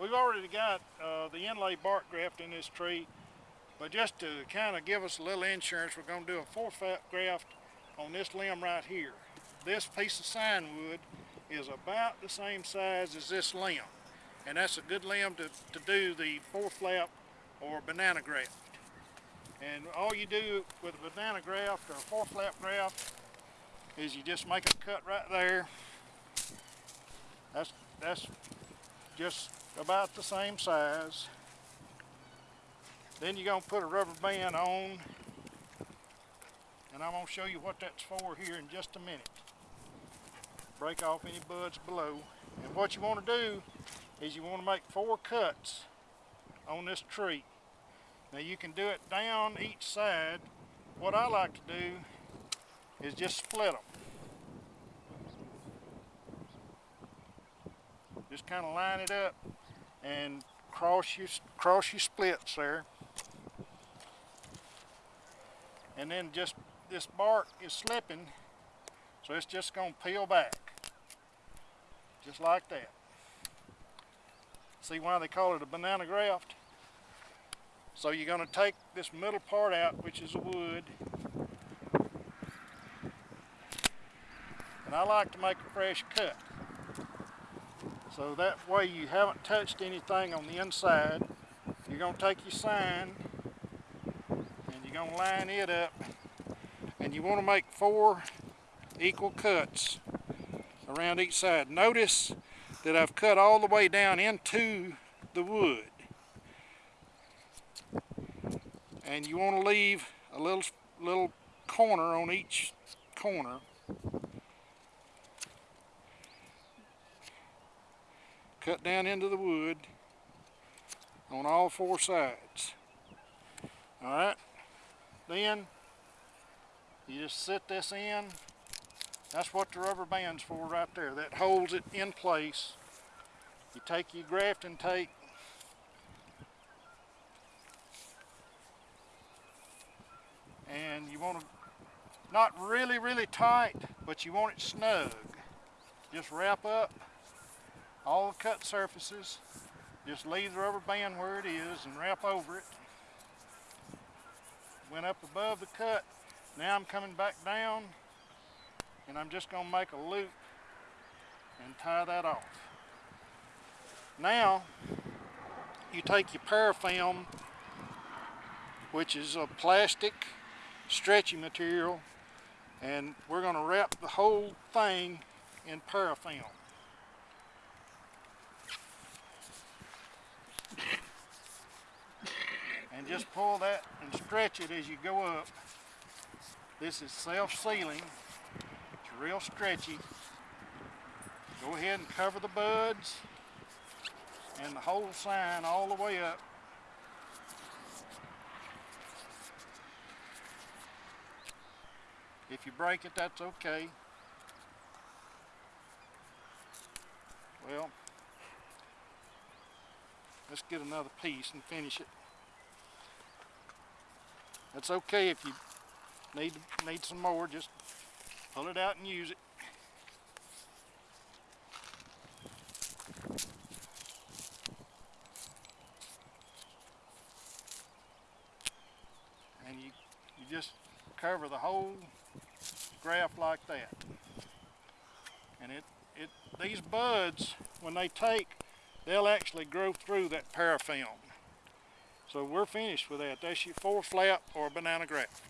We've already got uh, the inlay bark graft in this tree, but just to kind of give us a little insurance, we're going to do a four flap graft on this limb right here. This piece of scion wood is about the same size as this limb, and that's a good limb to, to do the four flap or banana graft. And all you do with a banana graft or a four flap graft is you just make a cut right there. That's, that's just about the same size. Then you're gonna put a rubber band on and I'm gonna show you what that's for here in just a minute. Break off any buds below. And what you wanna do is you wanna make four cuts on this tree. Now you can do it down each side. What I like to do is just split them. Just kind of line it up and cross your, cross your splits there. And then just, this bark is slipping, so it's just gonna peel back. Just like that. See why they call it a banana graft? So you're going to take this middle part out, which is the wood. And I like to make a fresh cut. So that way you haven't touched anything on the inside. You're going to take your scion and you're going to line it up. And you want to make four equal cuts around each side. Notice that I've cut all the way down into the wood. and you want to leave a little little corner on each corner cut down into the wood on all four sides. All right? Then you just sit this in. That's what the rubber band's for right there. That holds it in place. You take your grafting tape. And you want to not really really tight but you want it snug. Just wrap up all the cut surfaces. Just leave the rubber band where it is and wrap over it. Went up above the cut. Now I'm coming back down and I'm just going to make a loop and tie that off. Now you take your parafilm which is a plastic stretchy material and we're going to wrap the whole thing in parafilm. and just pull that and stretch it as you go up. This is self-sealing. It's real stretchy. Go ahead and cover the buds and the whole scion all the way up. If you break it, that's okay. Well, let's get another piece and finish it. That's okay if you need need some more, just pull it out and use it. And you, you just cover the whole graft like that. And it, it, these buds, when they take, they'll actually grow through that parafilm. So we're finished with that. That's your four flap or banana graft.